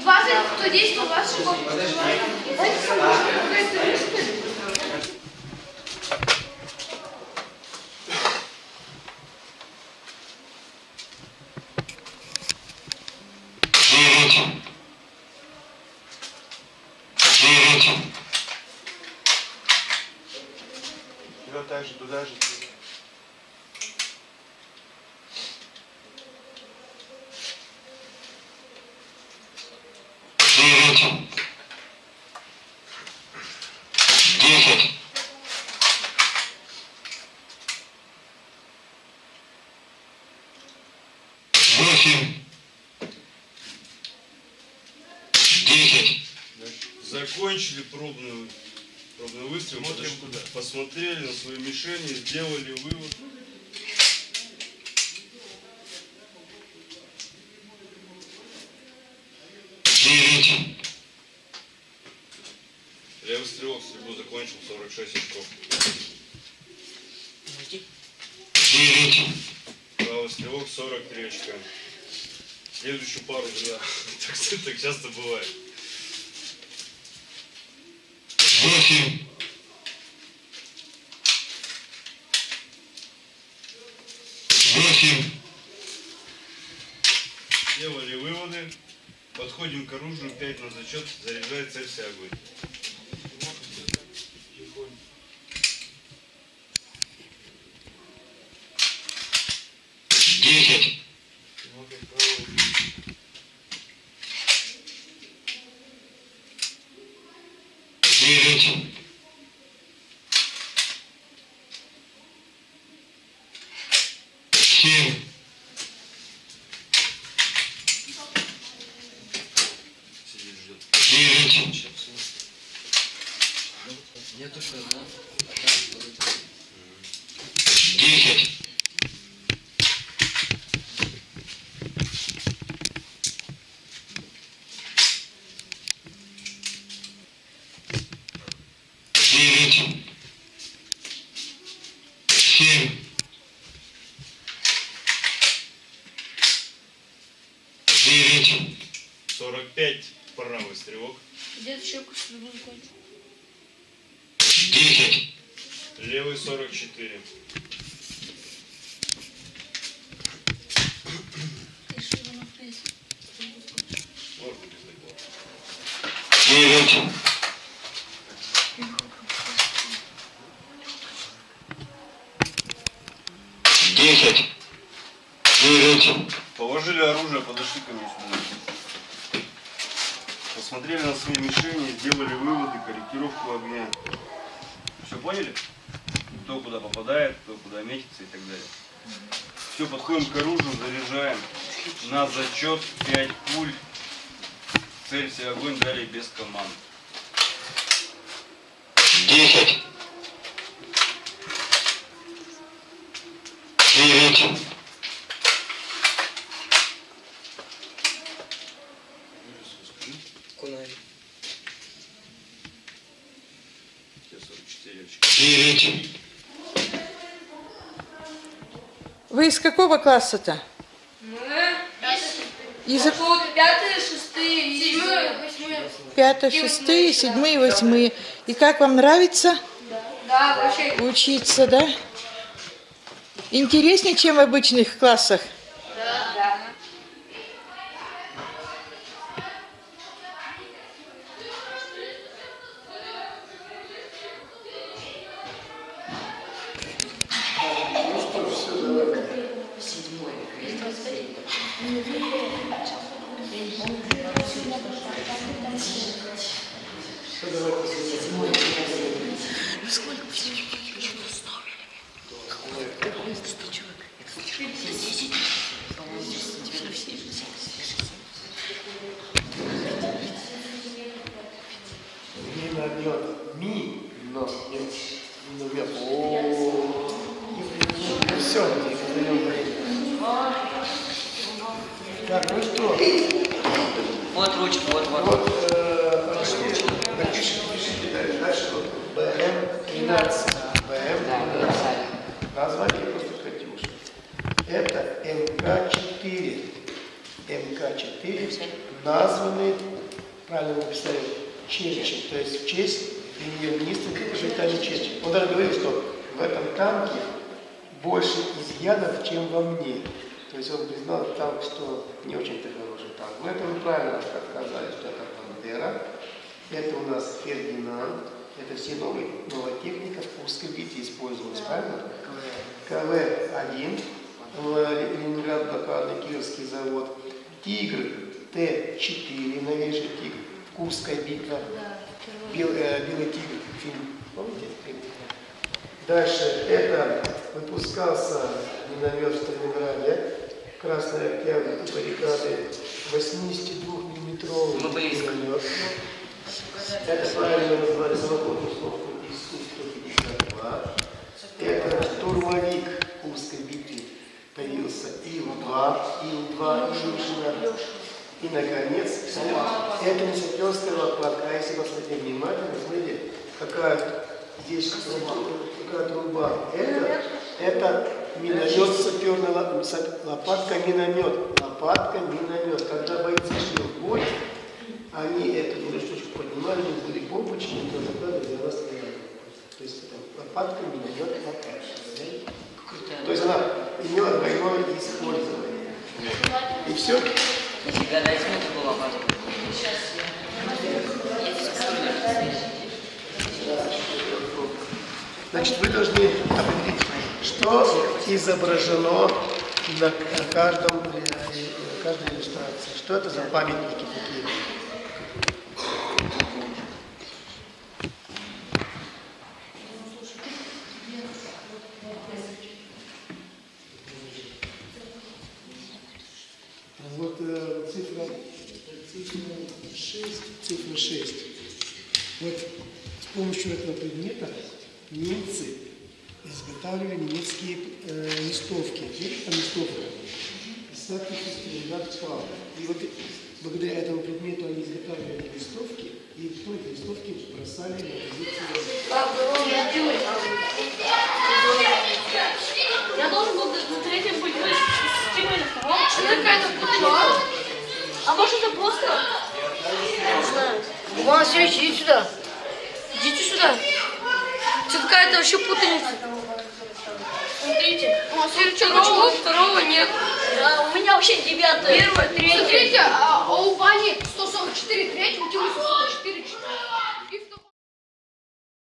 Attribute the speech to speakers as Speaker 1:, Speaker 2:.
Speaker 1: 120, 110, 120 шагов. Знаете, самая какая-то риск.
Speaker 2: Вперед так же, туда же.
Speaker 3: Восемь. Десять.
Speaker 4: Закончили пробную, пробный выстрел,
Speaker 2: Смотрим куда.
Speaker 4: посмотрели на свои мишени, сделали вывод.
Speaker 3: Девять.
Speaker 4: Левый стрелок стрельбу закончил 46 очков. Правый стрелок 43 очка. Следующую пару, да. Так, так часто бывает.
Speaker 3: Восемь. Восемь.
Speaker 4: Сделали выводы. Подходим к оружию, 5 на зачет, заряжает цель вся огонь.
Speaker 3: que 45.
Speaker 4: 45, правый стрелок.
Speaker 1: Дед щеку с любым
Speaker 3: кончиком. 10.
Speaker 4: Левый 44.
Speaker 3: Девять.
Speaker 4: Подошли ко мне сюда. Посмотрели на свои мишени, сделали выводы, корректировку огня. Все поняли? Кто куда попадает, кто куда метится и так далее. Все, подходим к оружию, заряжаем. На зачет 5 пуль. Целься огонь далее без команд.
Speaker 3: Десять. Девять.
Speaker 4: Тебе 44 очка.
Speaker 3: Девять.
Speaker 5: Вы из какого класса-то?
Speaker 1: Мы
Speaker 5: Из
Speaker 1: пятые, шестые, седьмые, восьмые.
Speaker 5: пятого, шестые, седьмые, восьмые. И как вам нравится
Speaker 1: Да, вообще.
Speaker 5: учиться, да? Интереснее, чем в обычных классах?
Speaker 1: Сколько всего?
Speaker 2: Все, так, ну что,
Speaker 6: Вот ручка, вот, вот.
Speaker 2: вот, э, пишите дальше. Дальше вот БМ-13. БМ-13. Название просто Катюша. Это МК-4. МК-4 названы, правильно написали, Черчилль, то есть в честь премьер-министра Великобритании Черчилля. Он даже говорил, что в этом танке больше изъянов, чем во мне. То есть он признал танк, что не очень-то хороший танк. Но это вы правильно сказали, что это Бандера. Это у нас Фердинанд. Это все новые, новая техника в использовалась, правильно? КВ-1, в Ленинград блокадный Кировский завод. Тигр Т-4, новейший тигр, Курская битва. Бел- э, Белый тигр, фильм, помните? Дальше, это выпускался миномет в Сталинграде, Красный Октябрь, баррикады, 82-миллиметровый
Speaker 6: Лобоист.
Speaker 2: миномет. Это правильно назвали самоходную установку ИСУ-152. Это штурмовик Курской битвы появился Ил-2, Ил-2, Илюшина. И, наконец, это не саперская лопатка, а если посмотреть внимательно, смотрите, какая здесь труба, какая труба. Это, это миномет саперная ло- са- лопатка миномет. Лопатка миномет. Когда бойцы шли в бой, они эту штучку поднимали, были бомбочки, и туда закладывали, и она стояла. То есть это лопатка миномет лопатка. То есть она имела двойное использование. И все.
Speaker 6: Нифига, дайте мне такую лопату.
Speaker 2: Значит, вы должны определить, что изображено на каждом, э, на каждой иллюстрации. Что это за памятники такие? Вот э, цифра, цифра 6, цифра 6. Вот с помощью этого предмета немцы изготавливали немецкие э, листовки. Видите, там листовка? Сталинград пал. И вот благодаря этому предмету они изготавливали листовки, и потом эти листовки бросали на позицию.
Speaker 1: Я должен был на третьем быть с Тимой на втором. Это какая-то путаница. А может это просто? Не знаю.
Speaker 7: Иван Васильевич, иди сюда. Идите сюда. Это какая-то вообще путаница. Васильевича второго, второго нет.
Speaker 1: Да, у меня вообще девятое.
Speaker 7: Первое, третье.
Speaker 1: Смотрите, а, а у Вани 144, третьего, у Тимы 144.